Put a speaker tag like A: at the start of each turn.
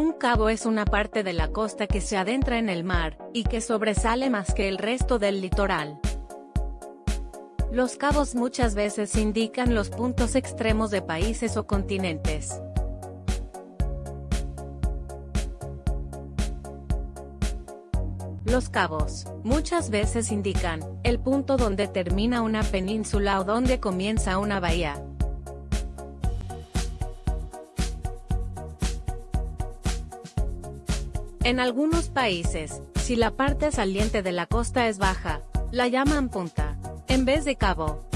A: Un cabo es una parte de la costa que se adentra en el mar, y que sobresale más que el resto del litoral. Los cabos muchas veces indican los puntos extremos de países o continentes. Los cabos, muchas veces indican, el punto donde termina una península o donde comienza una bahía. En algunos países, si la parte saliente de la costa es baja, la llaman punta, en vez de cabo.